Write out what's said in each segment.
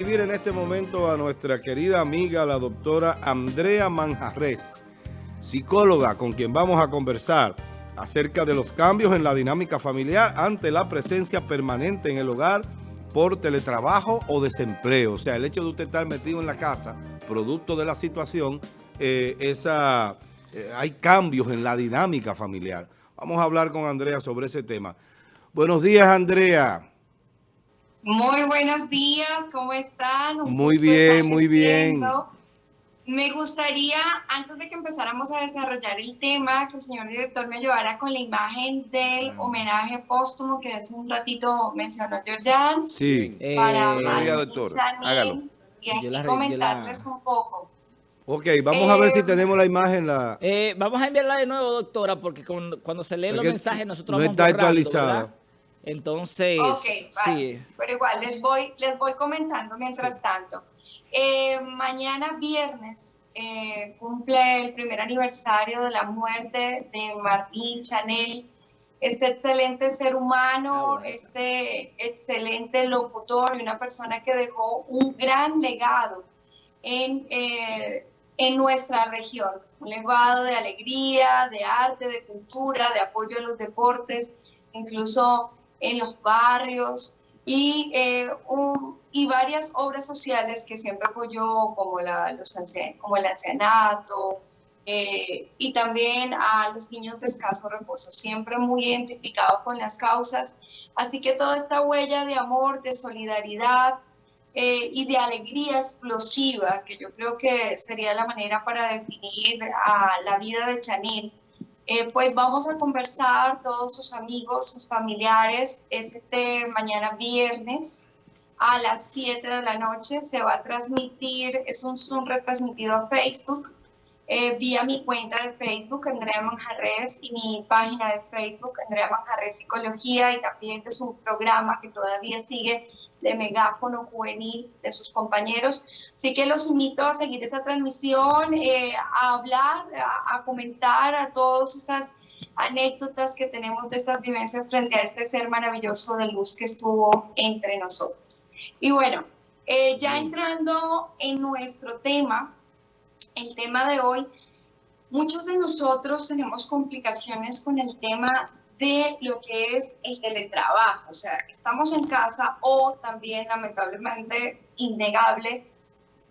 en este momento a nuestra querida amiga, la doctora Andrea Manjarres, psicóloga con quien vamos a conversar acerca de los cambios en la dinámica familiar ante la presencia permanente en el hogar por teletrabajo o desempleo. O sea, el hecho de usted estar metido en la casa, producto de la situación, eh, esa, eh, hay cambios en la dinámica familiar. Vamos a hablar con Andrea sobre ese tema. Buenos días, Andrea. Muy buenos días, ¿cómo están? muy bien, muy bien. Me gustaría, antes de que empezáramos a desarrollar el tema, que el señor director me ayudara con la imagen del ah. homenaje póstumo que hace un ratito mencionó Georgian. Sí, para eh, doctor, hágalo. Y aquí comentarles un poco. Ok, vamos a ver si eh, tenemos la imagen. La... Eh, vamos a enviarla de nuevo, doctora, porque cuando, se leen los mensajes nosotros no está actualizada. Entonces, sí. Pero igual, les voy, les voy comentando mientras tanto. Eh, mañana viernes eh, cumple el primer aniversario de la muerte de Martín Chanel, este excelente ser humano, ah, este excelente locutor y una persona que dejó un gran legado en, eh, en nuestra región, un legado de alegría, de arte, de cultura, de apoyo a los deportes, incluso en los barrios y, eh, y varias obras sociales que siempre apoyó, como, la, los, como el ancianato, eh, y también a los niños de escaso reposo, siempre muy identificado con las causas. Así que toda esta huella de amor, de solidaridad eh, y de alegría explosiva, que yo creo que sería la manera para definir a la vida de Chanil, eh, pues vamos a conversar todos sus amigos, sus familiares, este mañana viernes a las 7 de la noche. Se va a transmitir, es un Zoom retransmitido a Facebook, eh, vía mi cuenta de Facebook, Andrea Manjarres, y mi página de Facebook, Andrea Manjarres Psicología, y también es un programa que todavía sigue de megáfono juvenil de sus compañeros. Así que los invito a seguir esta transmisión, eh, a hablar, a, comentar a todas esas anécdotas que tenemos de estas vivencias frente a este ser maravilloso de luz que estuvo entre nosotros. Y bueno, eh, ya entrando en nuestro tema, el tema de hoy, muchos de nosotros tenemos complicaciones con el tema de lo que es el teletrabajo, o sea, estamos en casa o también lamentablemente innegable,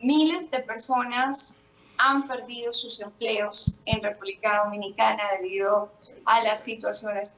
miles de personas han perdido sus empleos en República Dominicana debido a las situaciones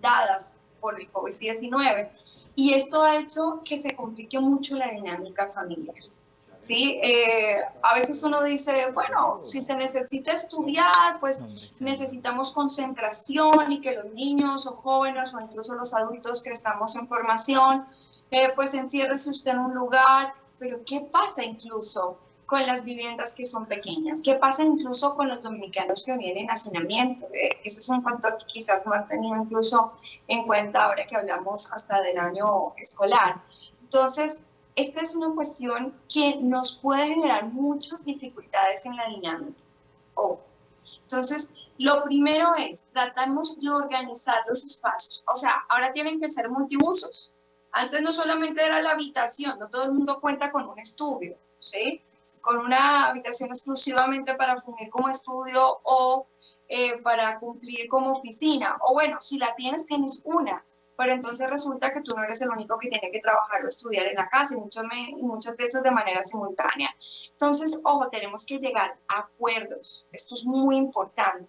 dadas por el COVID-19. Y esto ha hecho que se complique mucho la dinámica familiar. ¿Sí? Eh, a veces uno dice, bueno, si se necesita estudiar, pues necesitamos concentración y que los niños o jóvenes o incluso los adultos que estamos en formación, eh, pues enciérrese usted en un lugar, pero ¿qué pasa incluso con las viviendas que son pequeñas? ¿Qué pasa incluso con los dominicanos que vienen en hacinamiento? Eh, ese es un factor que quizás no han tenido incluso en cuenta ahora que hablamos hasta del año escolar. Entonces, esta es una cuestión que nos puede generar muchas dificultades en la dinámica. Oh. Entonces, lo primero es, tratamos de organizar los espacios. O sea, ahora tienen que ser multiusos. Antes no solamente era la habitación, no todo el mundo cuenta con un estudio, ¿sí? Con una habitación exclusivamente para fungir como estudio o eh, para cumplir como oficina. O bueno, si la tienes, tienes una pero entonces resulta que tú no eres el único que tiene que trabajar o estudiar en la casa y muchas, muchas veces de manera simultánea. Entonces, ojo, tenemos que llegar a acuerdos, esto es muy importante,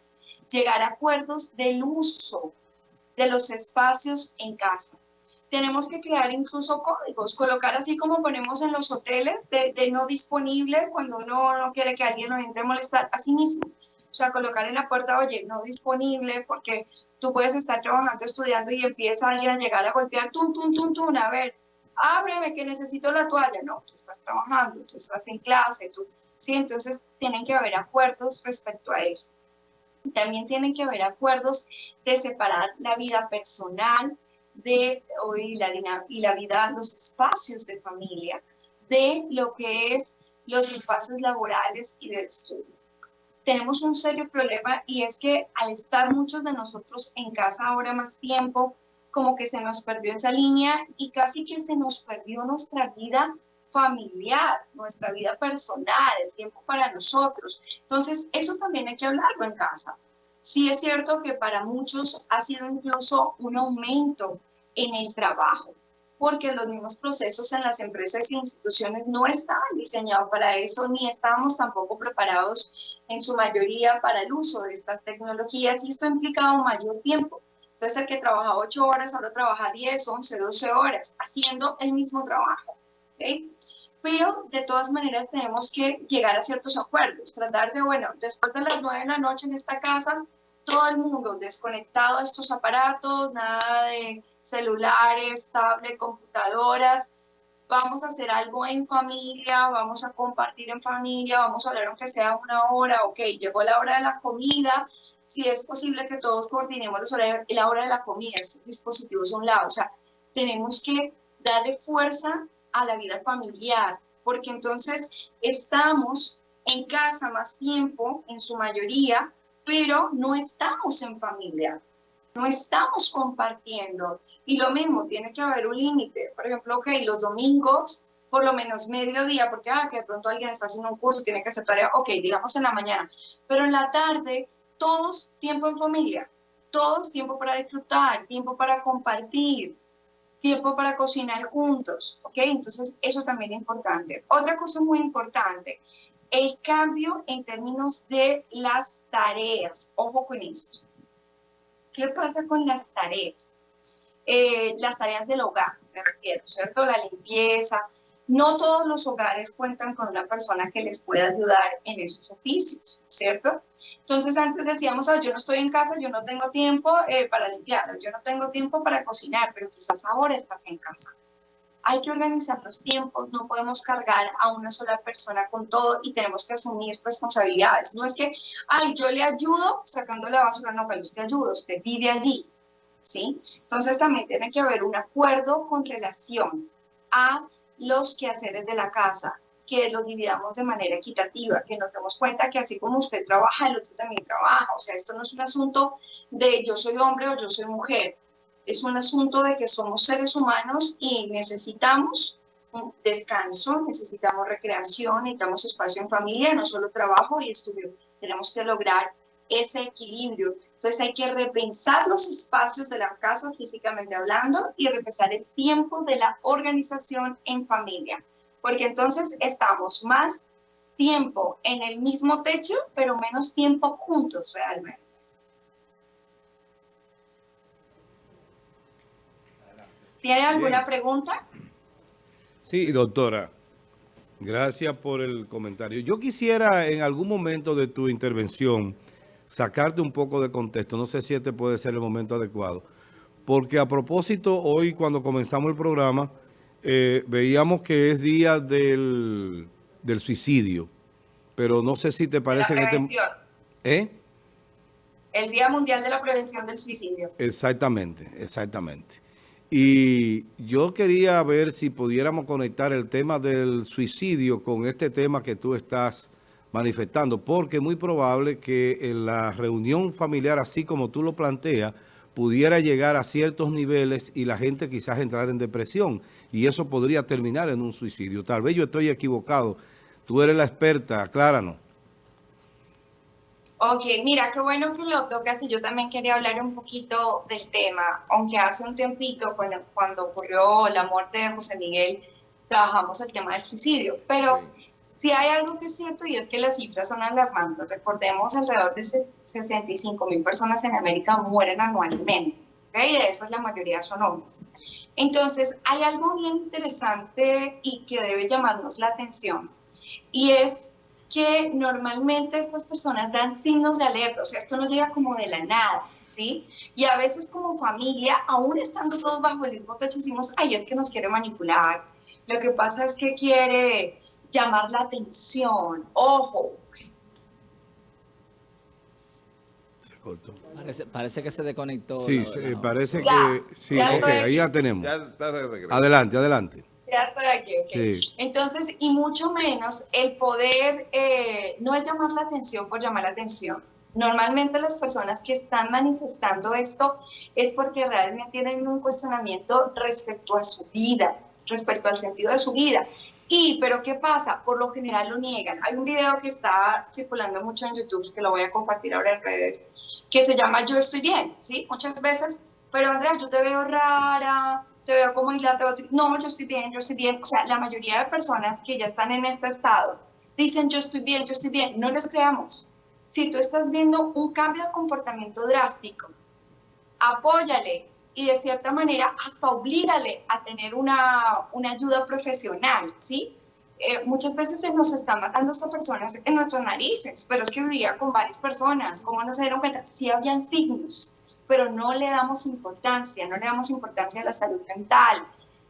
llegar a acuerdos del uso de los espacios en casa. Tenemos que crear incluso códigos, colocar así como ponemos en los hoteles de, de no disponible cuando uno no quiere que alguien nos entre a molestar, así mismo. O sea, colocar en la puerta, oye, no disponible porque tú puedes estar trabajando, estudiando y empieza alguien a llegar a golpear, tum, tum, tum, tum, a ver, ábreme que necesito la toalla. No, tú estás trabajando, tú estás en clase, tú, sí, entonces tienen que haber acuerdos respecto a eso. También tienen que haber acuerdos de separar la vida personal de, y, la, y la vida, los espacios de familia, de lo que es los espacios laborales y de estudio tenemos un serio problema y es que al estar muchos de nosotros en casa ahora más tiempo, como que se nos perdió esa línea y casi que se nos perdió nuestra vida familiar, nuestra vida personal, el tiempo para nosotros. Entonces, eso también hay que hablarlo en casa. Sí es cierto que para muchos ha sido incluso un aumento en el trabajo, porque los mismos procesos en las empresas e instituciones no estaban diseñados para eso, ni estábamos tampoco preparados en su mayoría para el uso de estas tecnologías y esto ha implicado mayor tiempo. Entonces el que trabaja 8 horas ahora trabaja 10, 11, 12 horas haciendo el mismo trabajo. Pero de todas maneras tenemos que llegar a ciertos acuerdos, tratar de, bueno, después de las 9 de la noche en esta casa, todo el mundo desconectado a estos aparatos, nada de celulares, tablets, computadoras, vamos a hacer algo en familia, vamos a compartir en familia, vamos a hablar aunque sea una hora, ok, llegó la hora de la comida, si es posible que todos coordinemos los horarios, la hora de la comida, estos dispositivos a un lado, o sea, tenemos que darle fuerza a la vida familiar, porque entonces estamos en casa más tiempo, en su mayoría, pero no estamos en familia, no estamos compartiendo. Y lo mismo, tiene que haber un límite. Por ejemplo, ok, los domingos, por lo menos mediodía, porque ah, de pronto alguien está haciendo un curso, tiene que hacer tarea, ok, digamos en la mañana, pero en la tarde, todos tiempo en familia, todos tiempo para disfrutar, tiempo para compartir, tiempo para cocinar juntos, ¿ok? Entonces, eso también es importante. Otra cosa muy importante, el cambio en términos de las tareas. Ojo con esto. ¿Qué pasa con las tareas? Eh, las tareas del hogar, me refiero, ¿cierto? La limpieza, no todos los hogares cuentan con una persona que les pueda ayudar en esos oficios, ¿cierto? Entonces antes decíamos, yo no estoy en casa, yo no tengo tiempo eh, para limpiar, yo no tengo tiempo para cocinar, pero quizás ahora estás en casa. Hay que organizar los tiempos, no podemos cargar a una sola persona con todo y tenemos que asumir responsabilidades. No es que, ay, yo le ayudo sacando la basura, no, pero usted ayuda, usted vive allí, ¿sí? Entonces también tiene que haber un acuerdo con relación a los quehaceres de la casa, que los dividamos de manera equitativa, que nos demos cuenta que así como usted trabaja, el otro también trabaja. O sea, esto no es un asunto de yo soy hombre o yo soy mujer. Es un asunto de que somos seres humanos y necesitamos descanso, necesitamos recreación, necesitamos espacio en familia, no solo trabajo y estudio. Tenemos que lograr ese equilibrio entonces hay que repensar los espacios de la casa físicamente hablando y repensar el tiempo de la organización en familia, porque entonces estamos más tiempo en el mismo techo, pero menos tiempo juntos realmente. ¿Tiene alguna pregunta? Sí, doctora. Gracias por el comentario. Yo quisiera en algún momento de tu intervención sacarte un poco de contexto. No sé si este puede ser el momento adecuado. Porque a propósito, hoy cuando comenzamos el programa, eh, veíamos que es día del, suicidio. Pero no sé si te parece que este... ¿Eh? El Día Mundial de la Prevención del Suicidio. Exactamente, exactamente. Y yo quería ver si pudiéramos conectar el tema del suicidio con este tema que tú estás manifestando, porque es muy probable que en la reunión familiar, así como tú lo planteas, pudiera llegar a ciertos niveles y la gente quizás entrar en depresión y eso podría terminar en un suicidio. Tal vez yo estoy equivocado. Tú eres la experta, acláranos. Ok, mira, qué bueno que lo tocas y yo también quería hablar un poquito del tema, aunque hace un tiempito, cuando, cuando ocurrió la muerte de José Miguel, trabajamos el tema del suicidio, pero si hay algo que es cierto y es que las cifras son alarmantes. Recordemos, alrededor de 65 mil personas en América mueren anualmente. ¿okay? Y de esas la mayoría son hombres. Entonces, hay algo bien interesante y que debe llamarnos la atención. Y es que normalmente estas personas dan signos de alerta, o sea, esto no llega como de la nada, ¿sí? Y a veces como familia, aún estando todos bajo el mismo techo, decimos, ay, es que nos quiere manipular. Lo que pasa es que quiere llamar la atención. Ojo. Se cortó. Parece, que se desconectó. Sí, parece que... Sí, ahí ya tenemos. adelante, adelante. Ya estoy aquí, ok. Entonces, y mucho menos el poder, eh, no es llamar la atención por llamar la atención. Normalmente las personas que están manifestando esto es porque realmente tienen un cuestionamiento respecto a su vida, respecto al sentido de su vida. Y, pero ¿qué pasa? Por lo general lo niegan. Hay un video que está circulando mucho en YouTube, que lo voy a compartir ahora en redes, que se llama Yo estoy bien, ¿sí? Muchas veces, pero Andrea, yo te veo rara, te veo como aislada, no, yo estoy bien, yo estoy bien. O sea, la mayoría de personas que ya están en este estado dicen yo estoy bien, yo estoy bien. No les creamos. Si tú estás viendo un cambio de comportamiento drástico, apóyale y de cierta manera hasta oblígale a tener una, una ayuda profesional, ¿sí? Eh, muchas veces se nos están matando estas personas en nuestras narices, pero es que vivía con varias personas, ¿cómo no se dieron cuenta? Sí habían signos, pero no le damos importancia, no le damos importancia a la salud mental.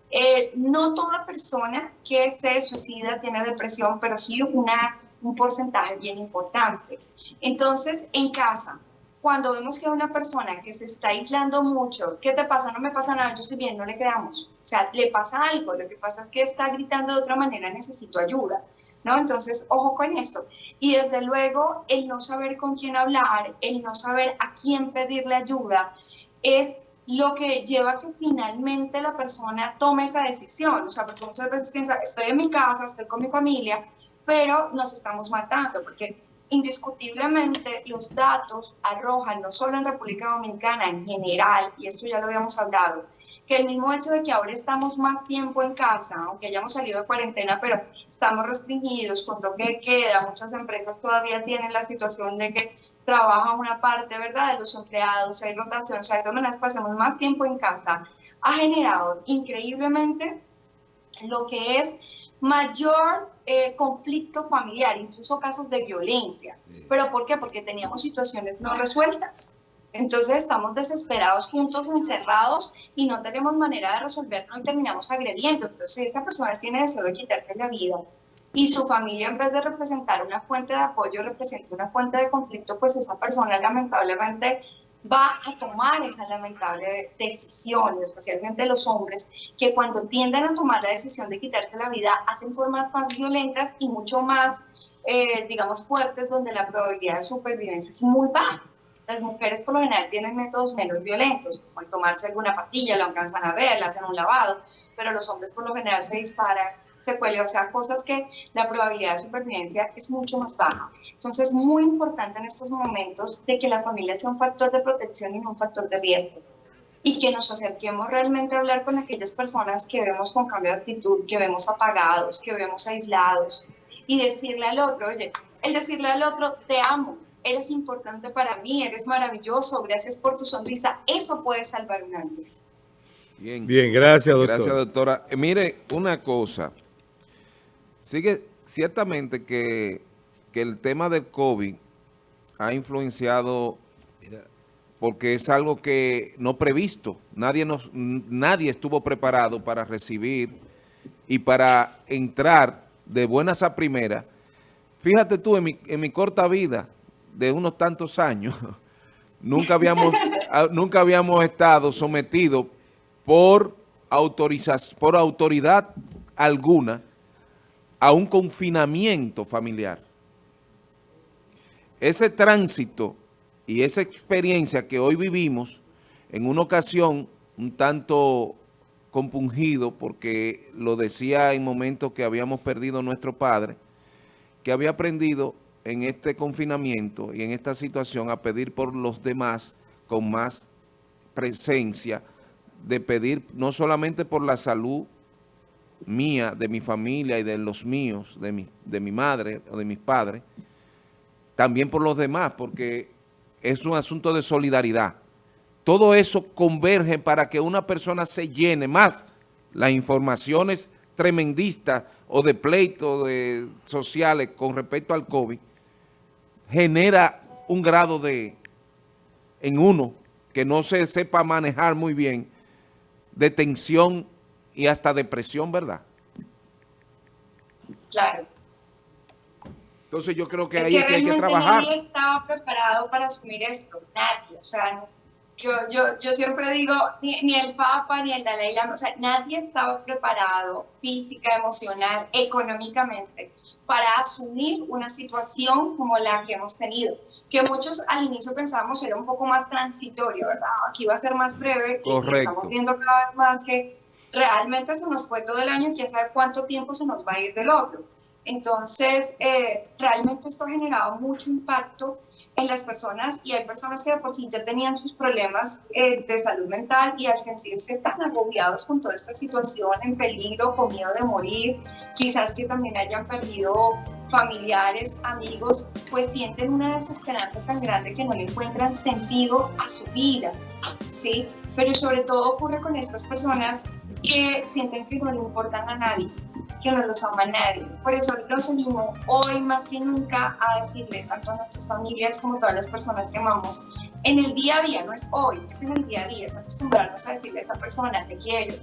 Eh, no toda persona que se suicida tiene depresión, pero sí una, un porcentaje bien importante. Entonces, en casa, cuando vemos que una persona que se está aislando mucho, ¿qué te pasa? No me pasa nada, yo estoy bien, no le creamos. O sea, le pasa algo, lo que pasa es que está gritando de otra manera, necesito ayuda. ¿No? Entonces, ojo con esto. Y desde luego, el no saber con quién hablar, el no saber a quién pedirle ayuda, es lo que lleva a que finalmente la persona tome esa decisión. O sea, porque muchas veces piensa, estoy en mi casa, estoy con mi familia, pero nos estamos matando, porque indiscutiblemente los datos arrojan, no solo en República Dominicana, en general, y esto ya lo habíamos hablado, que el mismo hecho de que ahora estamos más tiempo en casa, aunque hayamos salido de cuarentena, pero estamos restringidos con toque de queda, muchas empresas todavía tienen la situación de que trabajan una parte, ¿verdad?, de los empleados, hay rotación, o sea, de todas maneras pasamos más tiempo en casa, ha generado increíblemente lo que es mayor eh, conflicto familiar, incluso casos de violencia. ¿Pero por qué? Porque teníamos situaciones no resueltas. Entonces estamos desesperados juntos, encerrados y no tenemos manera de resolverlo y terminamos agrediendo. Entonces esa persona tiene deseo de quitarse la vida y su familia en vez de representar una fuente de apoyo representa una fuente de conflicto, pues esa persona lamentablemente va a tomar esa lamentable decisión, especialmente los hombres, que cuando tienden a tomar la decisión de quitarse la vida hacen formas más violentas y mucho más, eh, digamos, fuertes, donde la probabilidad de supervivencia es muy baja. Las mujeres por lo general tienen métodos menos violentos, como el tomarse alguna pastilla, lo alcanzan a ver, le hacen un lavado, pero los hombres por lo general se disparan, se cuelgan, o sea, cosas que la probabilidad de supervivencia es mucho más baja. Entonces es muy importante en estos momentos de que la familia sea un factor de protección y no un factor de riesgo y que nos acerquemos realmente a hablar con aquellas personas que vemos con cambio de actitud, que vemos apagados, que vemos aislados y decirle al otro, oye, el decirle al otro, te amo, eres importante para mí, eres maravilloso, gracias por tu sonrisa. Eso puede salvar un vida. Bien, Bien gracias, doctora. Gracias, doctora. Eh, mire, una cosa. Sigue ciertamente que, que el tema del COVID ha influenciado porque es algo que no previsto. Nadie, nos, nadie estuvo preparado para recibir y para entrar de buenas a primeras. Fíjate tú, en mi, en mi corta vida, de unos tantos años, nunca habíamos, nunca habíamos estado sometidos por, por autoridad alguna a un confinamiento familiar. Ese tránsito y esa experiencia que hoy vivimos en una ocasión un tanto compungido, porque lo decía en momentos que habíamos perdido nuestro padre, que había aprendido en este confinamiento y en esta situación a pedir por los demás con más presencia, de pedir no solamente por la salud mía, de mi familia y de los míos, de mi, de mi madre o de mis padres, también por los demás, porque es un asunto de solidaridad. Todo eso converge para que una persona se llene más las informaciones tremendistas o de pleitos sociales con respecto al COVID, genera un grado de, en uno, que no se sepa manejar muy bien, de tensión y hasta depresión, ¿verdad? Claro. Entonces yo creo que ahí hay que trabajar. Nadie estaba preparado para asumir esto, nadie. O sea, yo, yo, yo siempre digo, ni, ni, el Papa, ni el Dalai Lama, o sea, nadie estaba preparado física, emocional, económicamente para asumir una situación como la que hemos tenido, que muchos al inicio pensábamos era un poco más transitorio, ¿verdad? Aquí va a ser más breve Correcto. estamos viendo cada vez más que realmente se nos fue todo el año y quién sabe cuánto tiempo se nos va a ir del otro. Entonces, eh, realmente esto ha generado mucho impacto en las personas y hay personas que de por sí ya tenían sus problemas eh, de salud mental y al sentirse tan agobiados con toda esta situación en peligro, con miedo de morir, quizás que también hayan perdido familiares, amigos, pues sienten una desesperanza tan grande que no le encuentran sentido a su vida, ¿sí? Pero sobre todo ocurre con estas personas que sienten que no le importan a nadie, que no los ama nadie. Por eso los animo hoy más que nunca a decirle tanto a nuestras familias como a todas las personas que amamos, en el día a día, no es hoy, es en el día a día, es acostumbrarnos a decirle a esa persona, te quiero,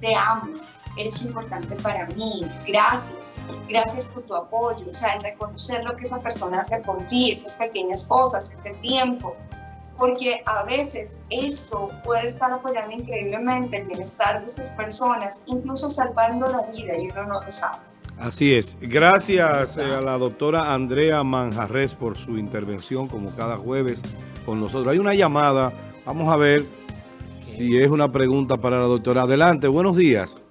te amo, eres importante para mí, gracias, gracias por tu apoyo, o sea, el reconocer lo que esa persona hace por ti, esas pequeñas cosas, ese tiempo, porque a veces eso puede estar apoyando increíblemente el bienestar de esas personas, incluso salvando la vida y uno no lo sabe. Así es. Gracias eh, a la doctora Andrea Manjarres por su intervención como cada jueves con nosotros. Hay una llamada. Vamos a ver si es una pregunta para la doctora. Adelante, buenos días.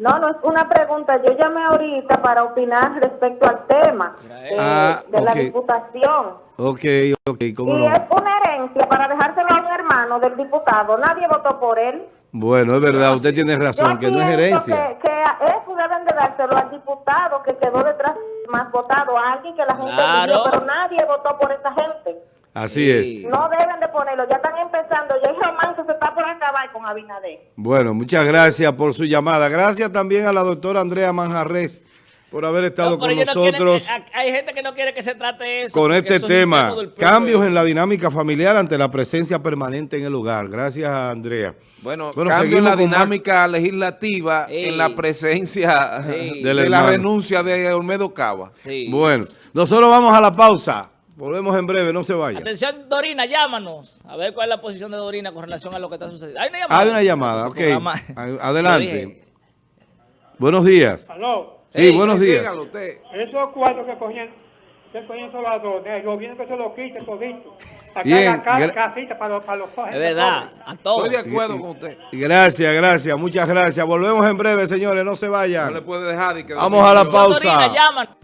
No, no es una pregunta. Yo llamé ahorita para opinar respecto al tema eh, Ah, de la diputación. Ok, ok, cómo Y no. es una herencia para dejárselo a un hermano del diputado. Nadie votó por él. Bueno, es verdad, usted tiene razón, Yo que no es herencia. Que, que eso deben de dárselo al diputado que quedó detrás más votado, a alguien que la gente Claro. eligió, pero nadie votó por esa gente. Así Sí. es. No deben de ponerlo, ya están con Abinader. Bueno, muchas gracias por su llamada. Gracias también a la doctora Andrea Manjarres por haber estado No, con ellos no quieren nosotros. hay gente que no quiere que se trate eso. con este eso tema, cambios en la dinámica familiar ante la presencia permanente en el hogar. Gracias a Andrea. Bueno, Bueno, cambio en la dinámica legislativa Sí. en la presencia Sí. de la renuncia de Olmedo Cava. Sí. Bueno, nosotros vamos a la pausa. Volvemos en breve, no se vaya. Atención, Dorina, llámanos. A ver cuál es la posición de Dorina con relación a lo que está sucediendo. Hay una llamada. Hay una llamada, ok. A- Adelante. Buenos días. Aló, Sí, buenos días. Dígalo usted. esos cuatro que cogían, que cogían solo las dos, el gobierno que se lo quite todito. Acá Bien, la casita para los, para los Es verdad, a todos. Estoy de acuerdo con usted. Gracias, gracias, muchas gracias. Volvemos en breve, señores, no se No vayan. le puede dejar de que Vamos a la pausa. Dorina, llámanos.